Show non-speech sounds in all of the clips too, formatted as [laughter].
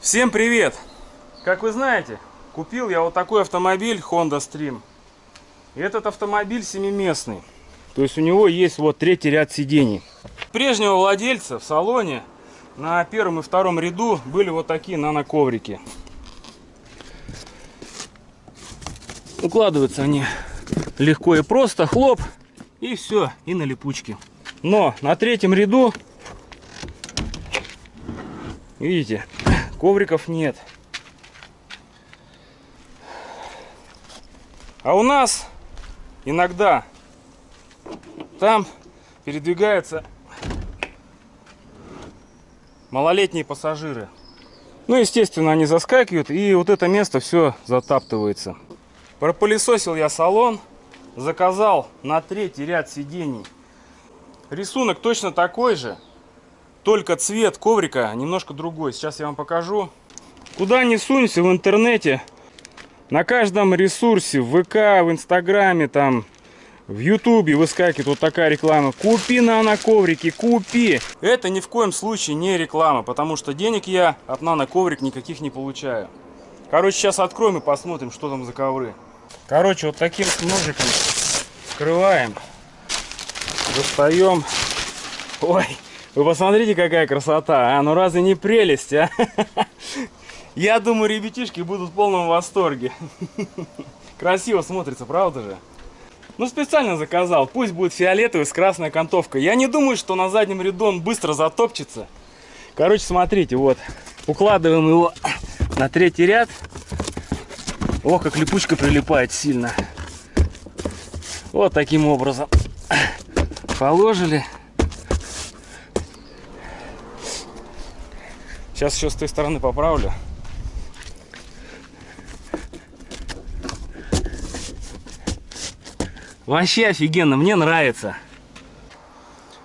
Всем привет! Как вы знаете, купил я вот такой автомобиль Honda Stream. И этот автомобиль семиместный. То есть у него есть вот третий ряд сидений. Прежнего владельца в салоне на первом и втором ряду были вот такие наноковрики. Укладываются они легко и просто, хлоп, и все, и на липучке. Но на третьем ряду, видите, ковриков нет. А у нас иногда там передвигаются малолетние пассажиры. Ну, естественно, они заскакивают, и вот это место все затаптывается. Пропылесосил я салон, заказал на третий ряд сидений. Рисунок точно такой же, только цвет коврика немножко другой. Сейчас я вам покажу. Куда ни сунься в интернете, на каждом ресурсе, в ВК, в Инстаграме, там, в Ютубе выскакивает вот такая реклама. Купи наноковрики, купи! Это ни в коем случае не реклама, потому что денег я от наноковрик никаких не получаю. Короче, сейчас откроем и посмотрим, что там за ковры. Короче, вот таким ножиком вскрываем, достаем. Ой, вы посмотрите, какая красота, а? Ну разве не прелесть, а? [laughs] Я думаю, ребятишки будут в полном восторге. [laughs] Красиво смотрится, правда же? Ну, специально заказал. Пусть будет фиолетовый с красной окантовкой. Я не думаю, что на заднем ряду он быстро затопчется. Короче, смотрите, вот. Укладываем его [coughs] на третий ряд. Ох, как липучка прилипает сильно. Вот таким образом. [coughs] Положили. Сейчас еще с той стороны поправлю. Вообще офигенно, мне нравится.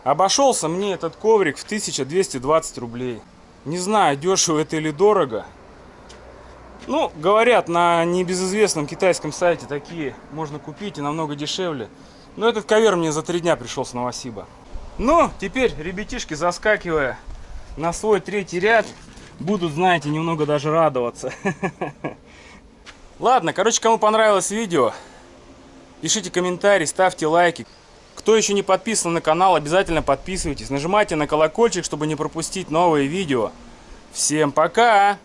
Обошелся мне этот коврик в 1220 рублей. Не знаю, дешево это или дорого. Ну, говорят, на небезызвестном китайском сайте такие можно купить и намного дешевле. Но этот ковер мне за три дня пришел с Новосиба. Ну, теперь, ребятишки, заскакивая на свой третий ряд, будут, знаете, немного даже радоваться. [laughs] Ладно, короче, кому понравилось видео, Пишите комментарии, ставьте лайки. Кто еще не подписан на канал, обязательно подписывайтесь. Нажимайте на колокольчик, чтобы не пропустить новые видео. Всем пока!